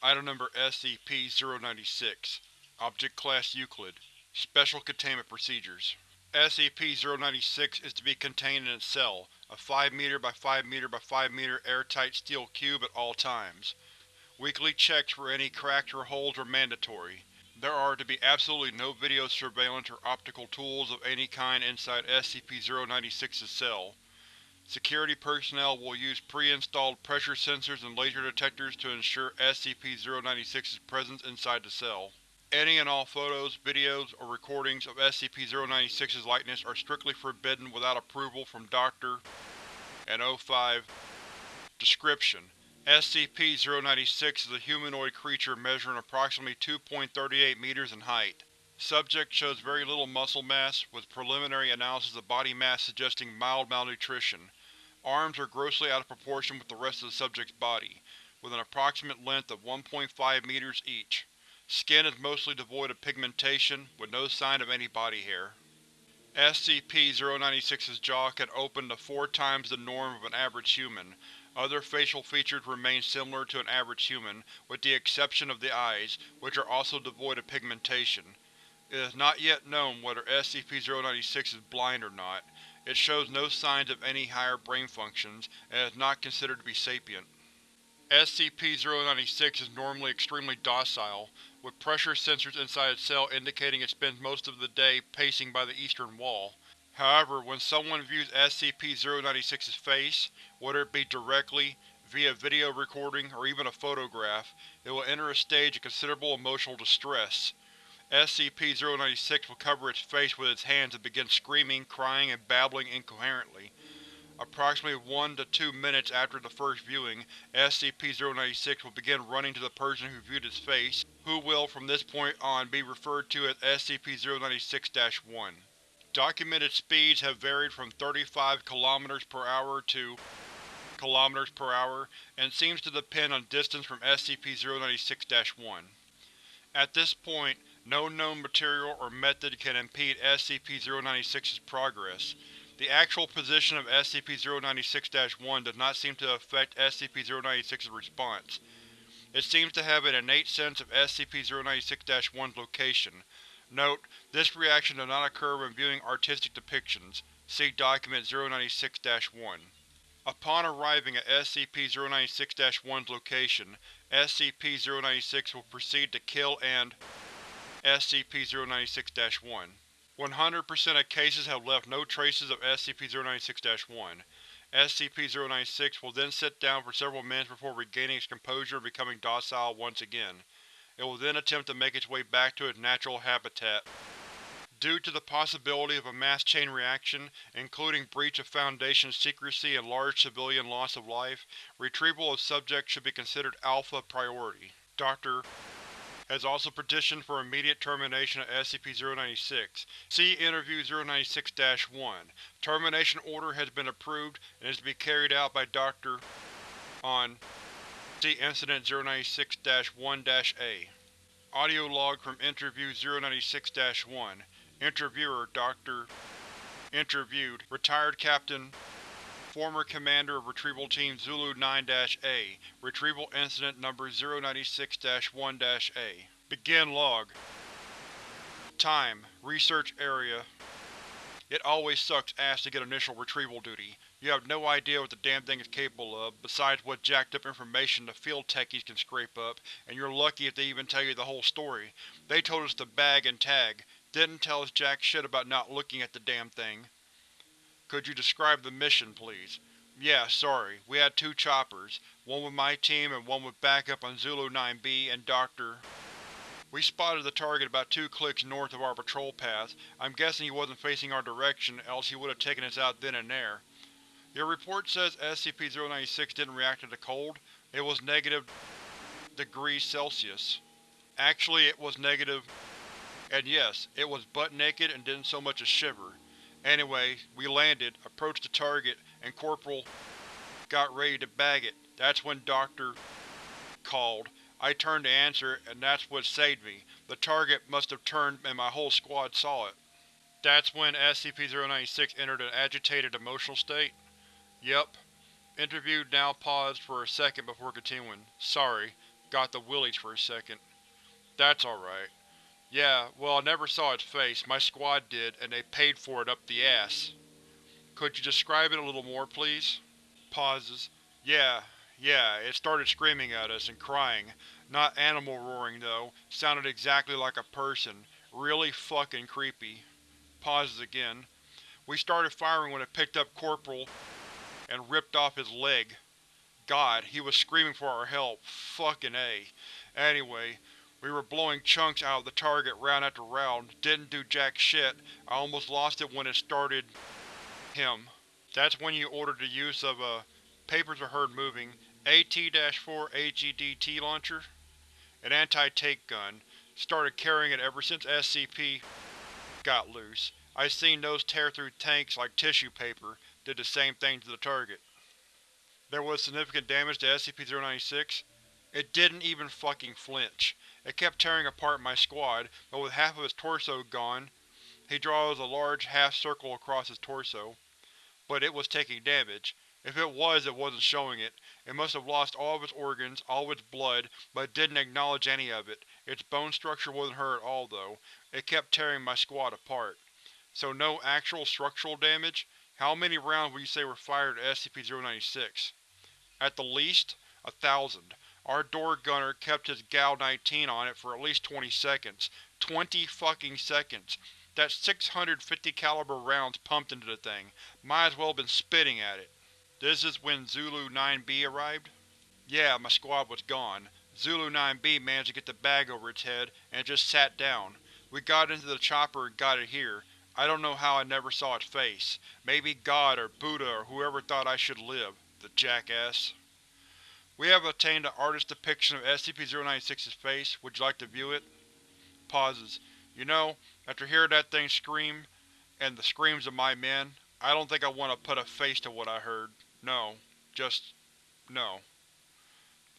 Item Number SCP-096 Object Class Euclid Special Containment Procedures SCP-096 is to be contained in its cell, a 5 m by 5 m by 5 m airtight steel cube at all times. Weekly checks for any cracks or holes are mandatory. There are to be absolutely no video surveillance or optical tools of any kind inside SCP-096's cell. Security personnel will use pre-installed pressure sensors and laser detectors to ensure SCP-096's presence inside the cell. Any and all photos, videos, or recordings of SCP-096's likeness are strictly forbidden without approval from Dr. and O5. Description: SCP-096 is a humanoid creature measuring approximately 2.38 meters in height. Subject shows very little muscle mass, with preliminary analysis of body mass suggesting mild malnutrition. Arms are grossly out of proportion with the rest of the subject's body, with an approximate length of 1.5 meters each. Skin is mostly devoid of pigmentation, with no sign of any body hair. SCP-096's jaw can open to four times the norm of an average human. Other facial features remain similar to an average human, with the exception of the eyes, which are also devoid of pigmentation. It is not yet known whether SCP-096 is blind or not. It shows no signs of any higher brain functions, and is not considered to be sapient. SCP-096 is normally extremely docile, with pressure sensors inside its cell indicating it spends most of the day pacing by the eastern wall. However, when someone views SCP-096's face, whether it be directly, via video recording, or even a photograph, it will enter a stage of considerable emotional distress. SCP-096 will cover its face with its hands and begin screaming, crying, and babbling incoherently. Approximately 1 to 2 minutes after the first viewing, SCP-096 will begin running to the person who viewed its face, who will from this point on be referred to as SCP-096-1. Documented speeds have varied from 35 km per hour to km per hour, and seems to depend on distance from SCP-096-1. At this point, no known material or method can impede SCP-096's progress. The actual position of SCP-096-1 does not seem to affect SCP-096's response. It seems to have an innate sense of SCP-096-1's location. Note: This reaction does not occur when viewing artistic depictions. See Document 096-1. Upon arriving at SCP-096-1's location, SCP-096 will proceed to kill and SCP-096-1. 100% of cases have left no traces of SCP-096-1. SCP-096 will then sit down for several minutes before regaining its composure and becoming docile once again. It will then attempt to make its way back to its natural habitat. Due to the possibility of a mass chain reaction, including breach of Foundation secrecy and large civilian loss of life, retrieval of subjects should be considered Alpha Priority. Dr has also petitioned for immediate termination of SCP-096. See Interview 096-1. Termination order has been approved and is to be carried out by Dr. on See Incident 096-1-A. Audio log from Interview 096-1. Interviewer Dr. Interviewed Retired Captain Former Commander of Retrieval Team Zulu 9-A Retrieval Incident Number 096-1-A Begin Log Time Research Area It always sucks ass to get initial retrieval duty. You have no idea what the damn thing is capable of, besides what jacked up information the field techies can scrape up, and you're lucky if they even tell you the whole story. They told us to bag and tag, didn't tell us jack shit about not looking at the damn thing. Could you describe the mission, please? Yeah, sorry. We had two choppers, one with my team and one with backup on Zulu 9B and Dr. We spotted the target about two clicks north of our patrol path. I'm guessing he wasn't facing our direction, else he would have taken us out then and there. Your report says SCP-096 didn't react to the cold. It was negative degrees Celsius. Actually, it was negative… And yes, it was butt naked and didn't so much as shiver. Anyway, we landed, approached the target, and Corporal got ready to bag it. That's when Dr. called. I turned to answer, and that's what saved me. The target must have turned and my whole squad saw it. That's when SCP-096 entered an agitated emotional state? Yep. Interview now paused for a second before continuing. Sorry. Got the willies for a second. That's alright. Yeah, well I never saw its face, my squad did, and they paid for it up the ass. Could you describe it a little more, please? Pauses. Yeah, yeah, it started screaming at us and crying. Not animal roaring, though. Sounded exactly like a person. Really fucking creepy. Pauses again. We started firing when it picked up Corporal and ripped off his leg. God, he was screaming for our help. Fucking A. Anyway, we were blowing chunks out of the target round after round, didn't do jack shit, I almost lost it when it started… him. That's when you ordered the use of a… papers are heard moving, AT-4 AGDT launcher? An anti-tank gun. Started carrying it ever since SCP got loose. I seen those tear through tanks like tissue paper, did the same thing to the target. There was significant damage to SCP-096. It didn't even fucking flinch. It kept tearing apart my squad, but with half of its torso gone, he draws a large half-circle across his torso. But it was taking damage. If it was, it wasn't showing it. It must have lost all of its organs, all of its blood, but didn't acknowledge any of it. Its bone structure wasn't hurt at all, though. It kept tearing my squad apart. So no actual structural damage? How many rounds would you say were fired at SCP-096? At the least, a thousand. Our door gunner kept his GAU-19 on it for at least 20 seconds. 20 fucking seconds. That's 650 caliber rounds pumped into the thing. Might as well have been spitting at it. This is when Zulu 9B arrived? Yeah, my squad was gone. Zulu 9B managed to get the bag over its head, and it just sat down. We got into the chopper and got it here. I don't know how I never saw its face. Maybe God or Buddha or whoever thought I should live. The jackass. We have obtained an artist's depiction of SCP-096's face. Would you like to view it? Pauses. You know, after hearing that thing scream, and the screams of my men, I don't think I want to put a face to what I heard. No. Just… no.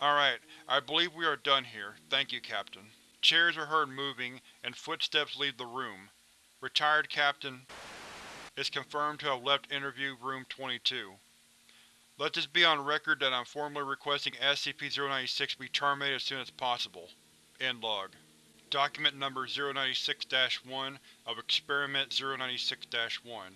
Alright, I believe we are done here. Thank you, Captain. Chairs are heard moving, and footsteps leave the room. Retired Captain is confirmed to have left Interview Room 22. Let this be on record that I am formally requesting SCP-096 be terminated as soon as possible. End log. Document Number 096-1 of Experiment 096-1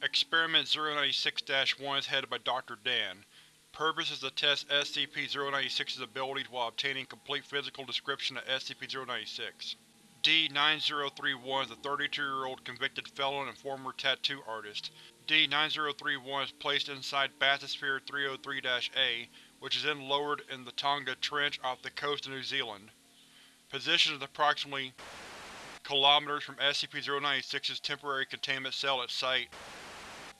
Experiment 096-1 is headed by Dr. Dan. Purpose is to test SCP-096's abilities while obtaining complete physical description of SCP-096. D-9031 is a 32-year-old convicted felon and former tattoo artist. D-9031 is placed inside Bathysphere 303-A, which is then lowered in the Tonga Trench off the coast of New Zealand. Position is approximately kilometers from SCP-096's temporary containment cell at site.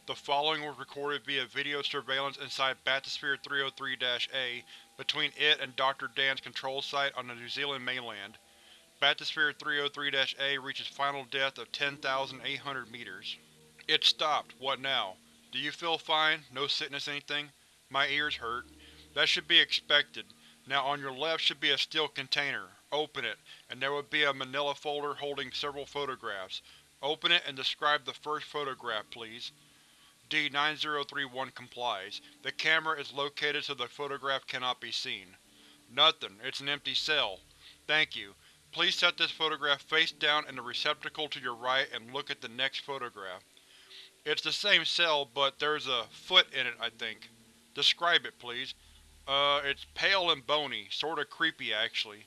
The following was recorded via video surveillance inside Bathysphere 303-A between it and Dr. Dan's control site on the New Zealand mainland. Bathysphere 303-A reaches final depth of 10,800 meters. It stopped. What now? Do you feel fine? No sickness anything? My ears hurt. That should be expected. Now on your left should be a steel container. Open it, and there would be a manila folder holding several photographs. Open it and describe the first photograph, please. D-9031 complies. The camera is located so the photograph cannot be seen. Nothing. It's an empty cell. Thank you. Please set this photograph face down in the receptacle to your right and look at the next photograph. It's the same cell, but there's a foot in it, I think. Describe it, please. Uh, it's pale and bony, sorta creepy actually.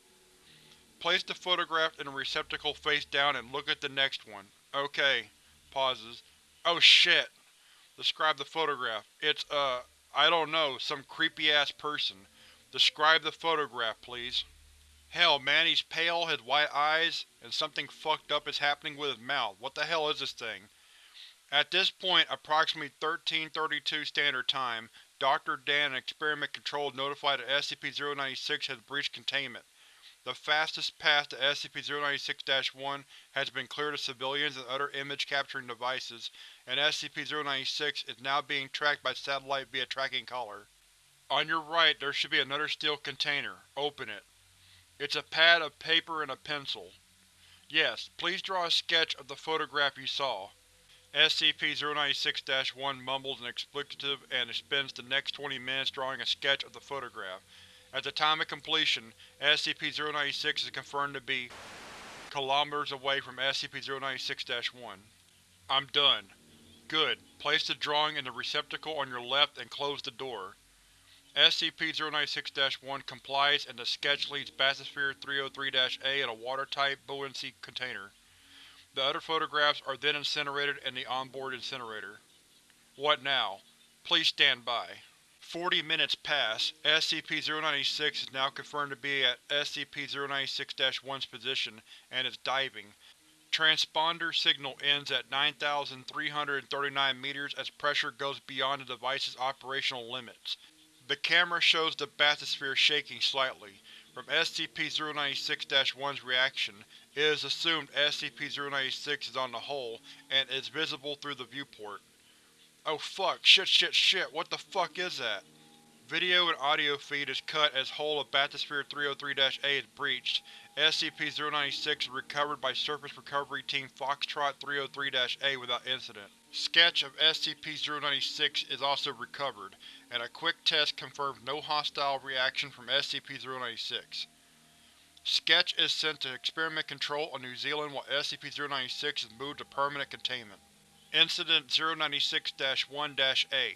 Place the photograph in a receptacle face down and look at the next one. Okay. Pauses. Oh shit! Describe the photograph. It's, uh, I don't know, some creepy-ass person. Describe the photograph, please. Hell, man, he's pale, has white eyes, and something fucked up is happening with his mouth. What the hell is this thing? At this point, approximately 1332 Standard Time, Dr. Dan and Experiment Control notified that SCP-096 has breached containment. The fastest path to SCP-096-1 has been cleared of civilians and other image-capturing devices, and SCP-096 is now being tracked by satellite via tracking collar. On your right there should be another steel container. Open it. It's a pad of paper and a pencil. Yes, please draw a sketch of the photograph you saw. SCP-096-1 mumbles an expletive and spends the next 20 minutes drawing a sketch of the photograph. At the time of completion, SCP-096 is confirmed to be kilometers away from SCP-096-1. I'm done. Good. Place the drawing in the receptacle on your left and close the door. SCP-096-1 complies and the sketch leaves Bathysphere 303-A in a watertight buoyancy container. The other photographs are then incinerated in the onboard incinerator. What now? Please stand by. Forty minutes pass. SCP-096 is now confirmed to be at SCP-096-1's position and is diving. Transponder signal ends at 9,339 meters as pressure goes beyond the device's operational limits. The camera shows the bathysphere shaking slightly. From SCP-096-1's reaction, it is assumed SCP-096 is on the hull and is visible through the viewport. Oh fuck, shit shit shit, what the fuck is that? Video and audio feed is cut as hull of Bathysphere 303-A is breached. SCP-096 is recovered by Surface Recovery Team Foxtrot 303-A without incident. Sketch of SCP-096 is also recovered, and a quick test confirms no hostile reaction from SCP-096. Sketch is sent to Experiment Control on New Zealand while SCP-096 is moved to permanent containment. Incident 096-1-A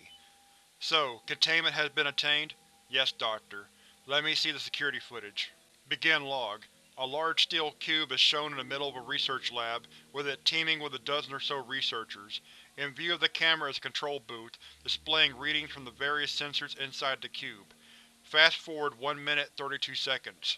So, containment has been attained? Yes, Doctor. Let me see the security footage. Begin log. A large steel cube is shown in the middle of a research lab, with it teeming with a dozen or so researchers. In view of the camera is a control booth, displaying readings from the various sensors inside the cube. Fast forward 1 minute 32 seconds.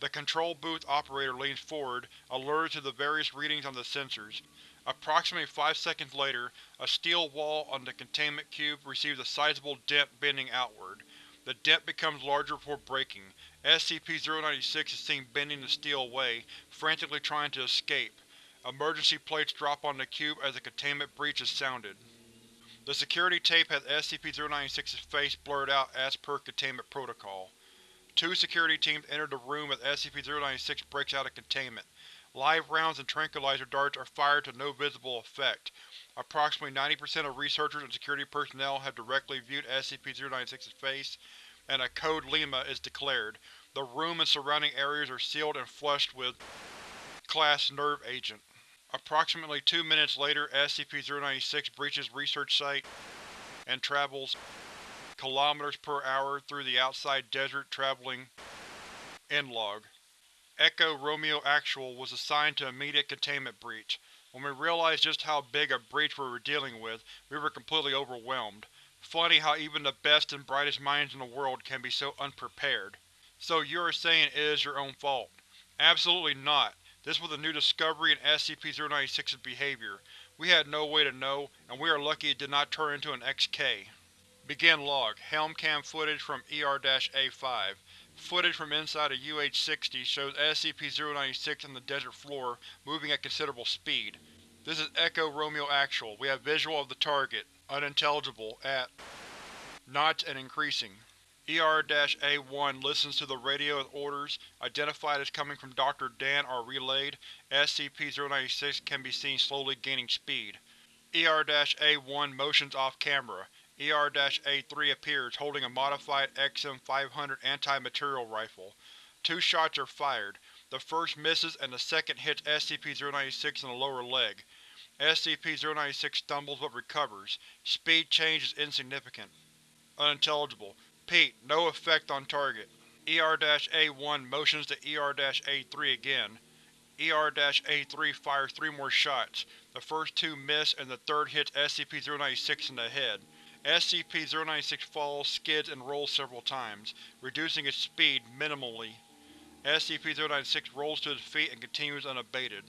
The control booth operator leans forward, alerted to the various readings on the sensors. Approximately five seconds later, a steel wall on the containment cube receives a sizable dent bending outward. The dent becomes larger before breaking. SCP-096 is seen bending the steel away, frantically trying to escape. Emergency plates drop on the cube as a containment breach is sounded. The security tape has SCP-096's face blurred out as per containment protocol. Two security teams enter the room as SCP-096 breaks out of containment. Live rounds and tranquilizer darts are fired to no visible effect. Approximately 90% of researchers and security personnel have directly viewed SCP-096's face, and a Code Lima is declared. The room and surrounding areas are sealed and flushed with Class Nerve Agent. Approximately two minutes later, SCP-096 breaches research site and travels kilometers per hour through the outside desert traveling End log. Echo Romeo Actual was assigned to immediate containment breach. When we realized just how big a breach we were dealing with, we were completely overwhelmed. Funny how even the best and brightest minds in the world can be so unprepared. So you are saying it is your own fault? Absolutely not. This was a new discovery in SCP-096's behavior. We had no way to know, and we are lucky it did not turn into an XK. Begin log. Helmcam footage from ER-A5. Footage from inside a UH-60 shows SCP-096 on the desert floor, moving at considerable speed. This is Echo Romeo Actual. We have visual of the target, unintelligible, at knots and increasing. ER-A1 listens to the radio as orders, identified as coming from Dr. Dan, are relayed. SCP-096 can be seen slowly gaining speed. ER-A1 motions off-camera. ER-A3 appears, holding a modified XM-500 anti-material rifle. Two shots are fired. The first misses and the second hits SCP-096 in the lower leg. SCP-096 stumbles but recovers. Speed change is insignificant. Unintelligible. Pete, no effect on target. ER-A1 motions to ER-A3 again. ER-A3 fires three more shots. The first two miss and the third hits SCP-096 in the head. SCP-096 falls, skids, and rolls several times, reducing its speed minimally. SCP-096 rolls to its feet and continues unabated.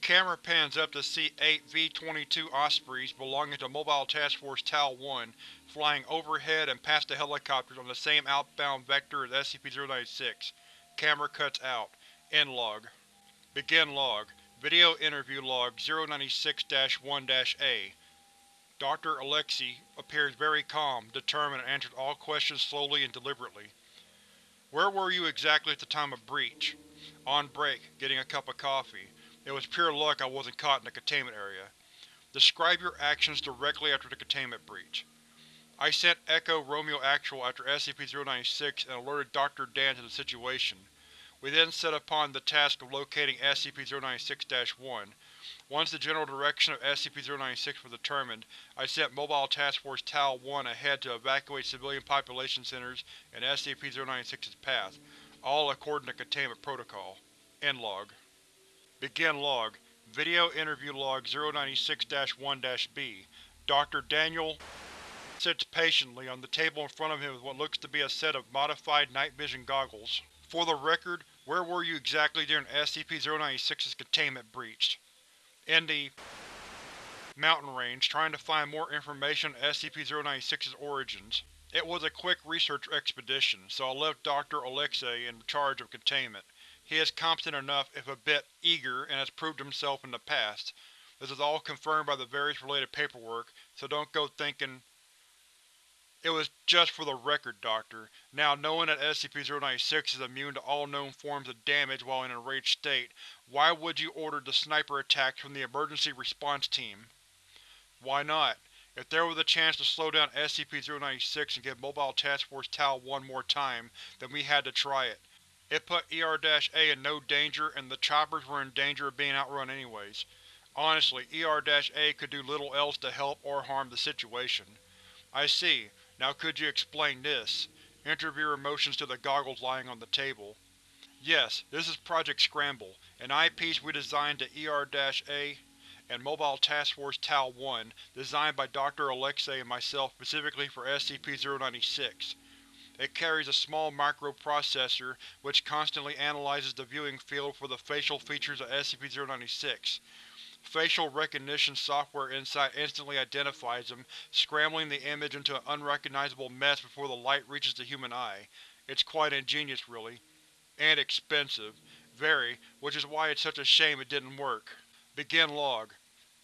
Camera pans up to see eight V-22 Ospreys belonging to Mobile Task Force Tau-1 flying overhead and past the helicopters on the same outbound vector as SCP-096. Camera cuts out. End log. Begin log. Video interview log 096-1-A Dr. Alexei appears very calm, determined and answers all questions slowly and deliberately. Where were you exactly at the time of breach? On break, getting a cup of coffee. It was pure luck I wasn't caught in the containment area. Describe your actions directly after the containment breach. I sent Echo Romeo Actual after SCP-096 and alerted Dr. Dan to the situation. We then set upon the task of locating SCP-096-1. Once the general direction of SCP-096 was determined, I sent Mobile Task Force Tau-1 ahead to evacuate civilian population centers in SCP-096's path, all according to Containment Protocol. End log. Begin log. Video Interview Log 096-1-B Dr. Daniel sits patiently on the table in front of him with what looks to be a set of modified night vision goggles. For the record, where were you exactly during SCP-096's containment breach? In the mountain range, trying to find more information on SCP-096's origins. It was a quick research expedition, so I left Dr. Alexei in charge of containment. He is competent enough, if a bit eager, and has proved himself in the past. This is all confirmed by the various related paperwork, so don't go thinking it was just for the record, Doctor. Now, knowing that SCP-096 is immune to all known forms of damage while in an enraged state, why would you order the sniper attacks from the Emergency Response Team? Why not? If there was a chance to slow down SCP-096 and give Mobile Task Force Tau-1 more time, then we had to try it. It put ER-A in no danger and the choppers were in danger of being outrun anyways. Honestly, ER-A could do little else to help or harm the situation. I see. Now could you explain this? Interviewer motions to the goggles lying on the table. Yes, this is Project Scramble, an eyepiece we designed to ER-A and Mobile Task Force Tau-1, designed by Dr. Alexei and myself specifically for SCP-096. It carries a small microprocessor which constantly analyzes the viewing field for the facial features of SCP-096. Facial recognition software inside instantly identifies them, scrambling the image into an unrecognizable mess before the light reaches the human eye. It's quite ingenious, really. And expensive. Very, which is why it's such a shame it didn't work. Begin log.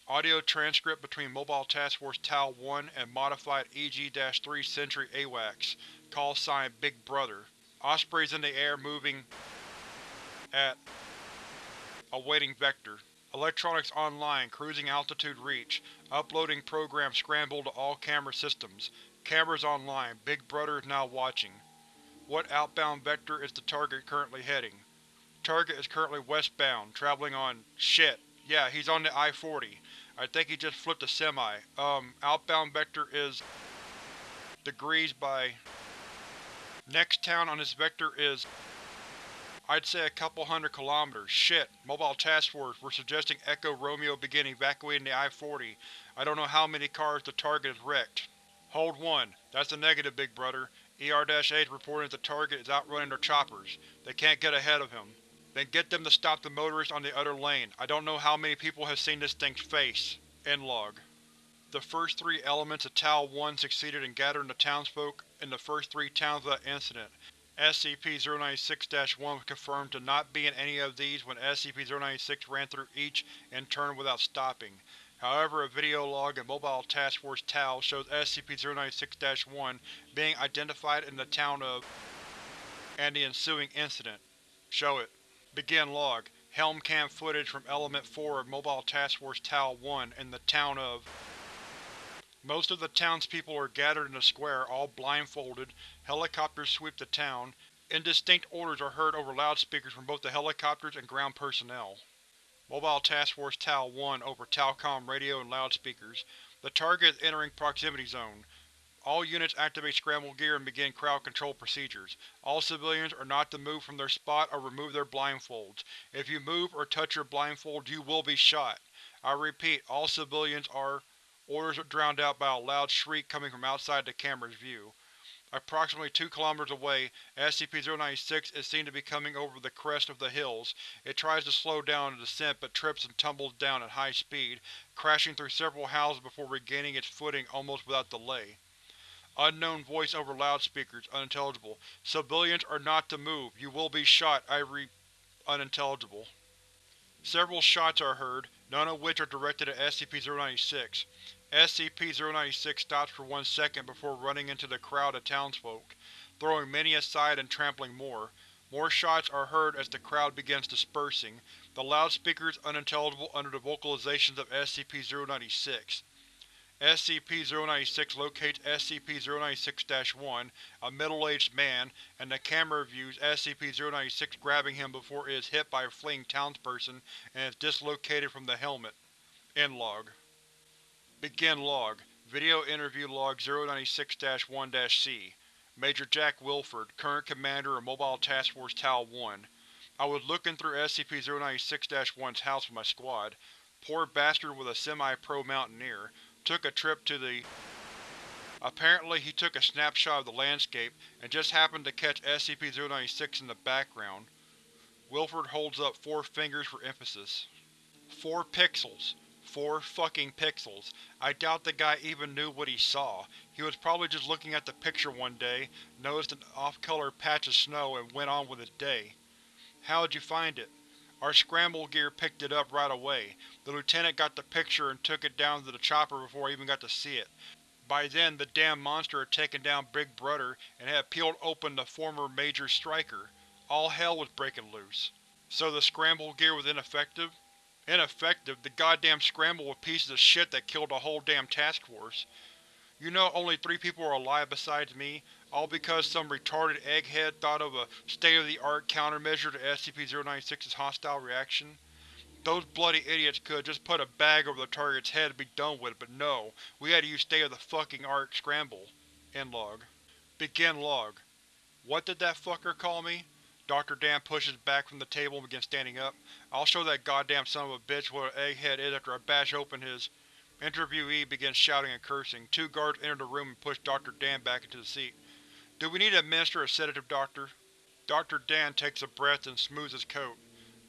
Audio transcript between Mobile Task Force Tau-1 and modified EG-3 Sentry AWACS. Call sign Big Brother. Ospreys in the air moving at awaiting vector. Electronics online, cruising altitude reach. Uploading program scrambled to all camera systems. Cameras online, Big Brother is now watching. What outbound vector is the target currently heading? Target is currently westbound, traveling on… shit. Yeah, he's on the I-40. I think he just flipped a semi. Um, outbound vector is… degrees by… Next town on this vector is I'd say a couple hundred kilometers. Shit. Mobile Task Force, we're suggesting Echo Romeo begin evacuating the I-40. I don't know how many cars the target has wrecked. Hold 1. That's a negative, Big Brother. ER-A is reporting that the target is outrunning their choppers. They can't get ahead of him. Then get them to stop the motorist on the other lane. I don't know how many people have seen this thing's face. End log. The first three elements of Tau-1 succeeded in gathering the townsfolk in the first three towns without incident. SCP-096-1 was confirmed to not be in any of these when SCP-096 ran through each in turn without stopping. However, a video log in Mobile Task Force Tau shows SCP-096-1 being identified in the town of and the ensuing incident. Show it. Begin log. Helm cam footage from Element 4 of Mobile Task Force Tau-1 in the town of most of the townspeople are gathered in a square, all blindfolded. Helicopters sweep the town. Indistinct orders are heard over loudspeakers from both the helicopters and ground personnel. Mobile Task Force Tau-1 over Talcom radio and loudspeakers. The target is entering proximity zone. All units activate scramble gear and begin crowd control procedures. All civilians are not to move from their spot or remove their blindfolds. If you move or touch your blindfold, you will be shot. I repeat, all civilians are Orders are drowned out by a loud shriek coming from outside the camera's view. Approximately two kilometers away, SCP-096 is seen to be coming over the crest of the hills. It tries to slow down in descent but trips and tumbles down at high speed, crashing through several houses before regaining its footing almost without delay. Unknown voice over loudspeakers, unintelligible. Civilians are not to move. You will be shot. I re… unintelligible. Several shots are heard, none of which are directed at SCP-096. SCP-096 stops for one second before running into the crowd of townsfolk, throwing many aside and trampling more. More shots are heard as the crowd begins dispersing, the loudspeakers unintelligible under the vocalizations of SCP-096. SCP-096 locates SCP-096-1, a middle-aged man, and the camera views SCP-096 grabbing him before it is hit by a fleeing townsperson and is dislocated from the helmet. End log. Begin log. Video interview log 096-1-C Major Jack Wilford, current commander of Mobile Task Force Tau-1. I was looking through SCP-096-1's house with my squad. Poor bastard was a semi-pro mountaineer. Took a trip to the… Apparently he took a snapshot of the landscape and just happened to catch SCP-096 in the background. Wilford holds up four fingers for emphasis. Four pixels. Four fucking pixels. I doubt the guy even knew what he saw. He was probably just looking at the picture one day, noticed an off-color patch of snow and went on with his day. How'd you find it? Our scramble gear picked it up right away. The lieutenant got the picture and took it down to the chopper before I even got to see it. By then, the damn monster had taken down Big Brother and had peeled open the former Major Striker. All hell was breaking loose. So the scramble gear was ineffective? Ineffective? The goddamn scramble was pieces of shit that killed the whole damn task force. You know only three people are alive besides me, all because some retarded egghead thought of a state-of-the-art countermeasure to SCP-096's hostile reaction? Those bloody idiots could've just put a bag over the target's head and be done with it, but no, we had to use state-of-the-fucking-art scramble. End log. Begin log. What did that fucker call me? Dr. Dan pushes back from the table and begins standing up. I'll show that goddamn son of a bitch what an egghead is after I bash open his… Interviewee begins shouting and cursing. Two guards enter the room and push Dr. Dan back into the seat. Do we need to administer a sedative, Doctor? Dr. Dan takes a breath and smooths his coat.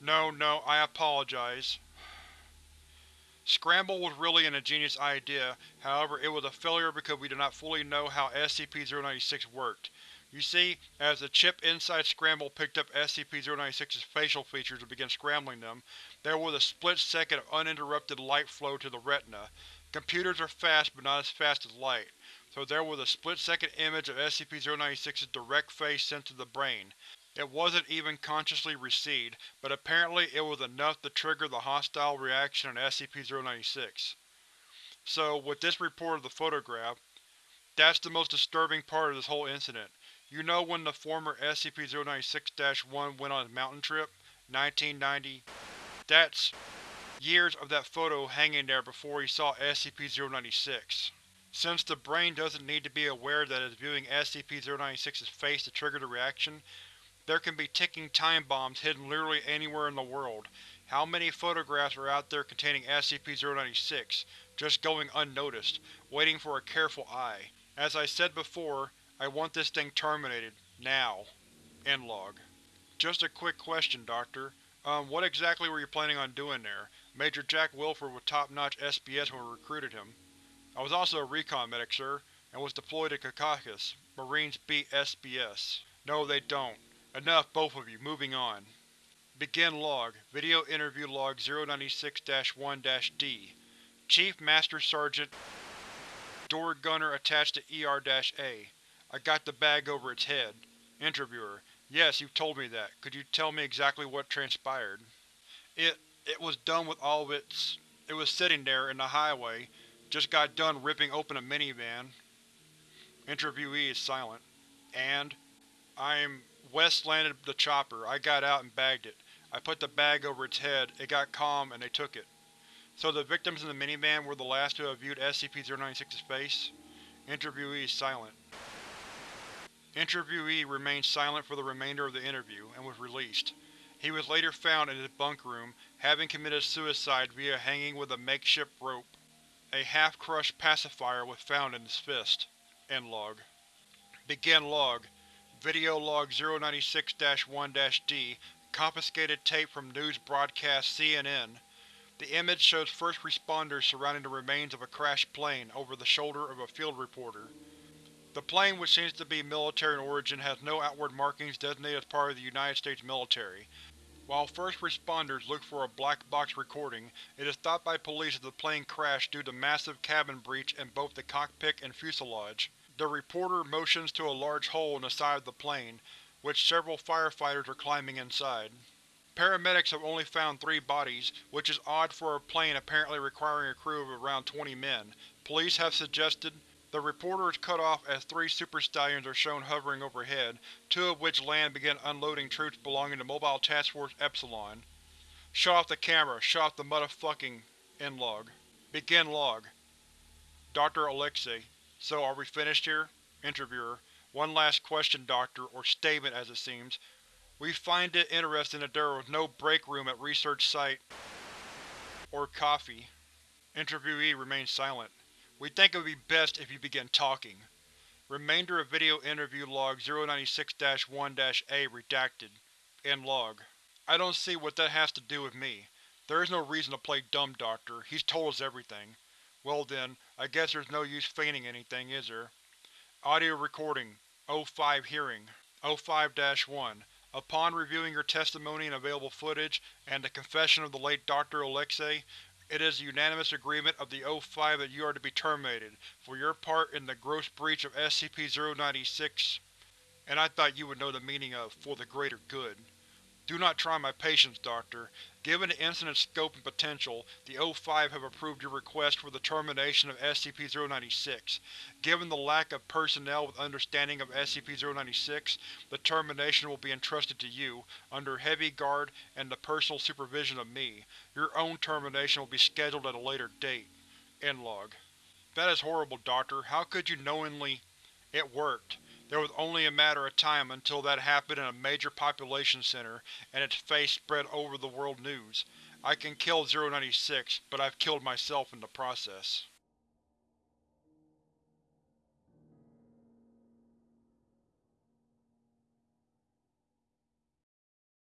No, no, I apologize. Scramble was really an ingenious idea, however it was a failure because we did not fully know how SCP-096 worked. You see, as the chip inside Scramble picked up SCP-096's facial features and began scrambling them, there was a split second of uninterrupted light flow to the retina. Computers are fast but not as fast as light, so there was a split-second image of SCP-096's direct face sent to the brain. It wasn't even consciously received, but apparently it was enough to trigger the hostile reaction on SCP-096. So, with this report of the photograph, that's the most disturbing part of this whole incident. You know when the former SCP-096-1 went on his mountain trip? 1990. That's years of that photo hanging there before he saw SCP-096. Since the brain doesn't need to be aware that it is viewing SCP-096's face to trigger the reaction, there can be ticking time bombs hidden literally anywhere in the world. How many photographs are out there containing SCP-096, just going unnoticed, waiting for a careful eye? As I said before, I want this thing terminated. Now. End log. Just a quick question, Doctor. Um, what exactly were you planning on doing there? Major Jack Wilford was top-notch SBS when we recruited him. I was also a recon medic, sir, and was deployed to Secaucus. Marines beat SBS. No, they don't. Enough, both of you. Moving on. Begin log. Video interview log 096-1-D. Chief Master Sergeant Door gunner attached to ER-A. I got the bag over its head. Interviewer: Yes, you've told me that. Could you tell me exactly what transpired? It… it was done with all of its… It was sitting there, in the highway. Just got done ripping open a minivan. Interviewee is silent. And? I'm… West landed the chopper. I got out and bagged it. I put the bag over its head, it got calm, and they took it. So the victims in the minivan were the last to have viewed SCP-096's face? Interviewee is silent. Interviewee remained silent for the remainder of the interview, and was released. He was later found in his bunk room, having committed suicide via hanging with a makeshift rope. A half-crushed pacifier was found in his fist. End log. Begin log. Video log 096-1-D Confiscated tape from news broadcast CNN. The image shows first responders surrounding the remains of a crashed plane over the shoulder of a field reporter. The plane, which seems to be military in origin, has no outward markings designated as part of the United States military. While first responders look for a black box recording, it is thought by police that the plane crashed due to massive cabin breach in both the cockpit and fuselage. The reporter motions to a large hole in the side of the plane, which several firefighters are climbing inside. Paramedics have only found three bodies, which is odd for a plane apparently requiring a crew of around 20 men. Police have suggested the reporter is cut off as three Super Stallions are shown hovering overhead, two of which land begin unloading troops belonging to Mobile Task Force Epsilon. Shut off the camera, shut off the motherfucking… End log. Begin log. Dr. Alexei: So, are we finished here? Interviewer: One last question, Doctor, or statement as it seems. We find it interesting that there was no break room at research site or coffee. Interviewee remains silent. We think it would be best if you begin talking. Remainder of video interview log 096-1-A redacted. End log. I don't see what that has to do with me. There is no reason to play dumb, Doctor. He's told us everything. Well then, I guess there's no use feigning anything, is there? Audio recording. O5 hearing. O5-1. Upon reviewing your testimony and available footage, and the confession of the late Dr. Alexei, it is the unanimous agreement of the O5 that you are to be terminated, for your part in the gross breach of SCP-096, and I thought you would know the meaning of for the greater good. Do not try my patience, Doctor. Given the incident's scope and potential, the O5 have approved your request for the termination of SCP-096. Given the lack of personnel with understanding of SCP-096, the termination will be entrusted to you, under heavy guard and the personal supervision of me. Your own termination will be scheduled at a later date. End log. That is horrible, Doctor. How could you knowingly… It worked. There was only a matter of time until that happened in a major population center, and its face spread over the world news. I can kill 096, but I've killed myself in the process.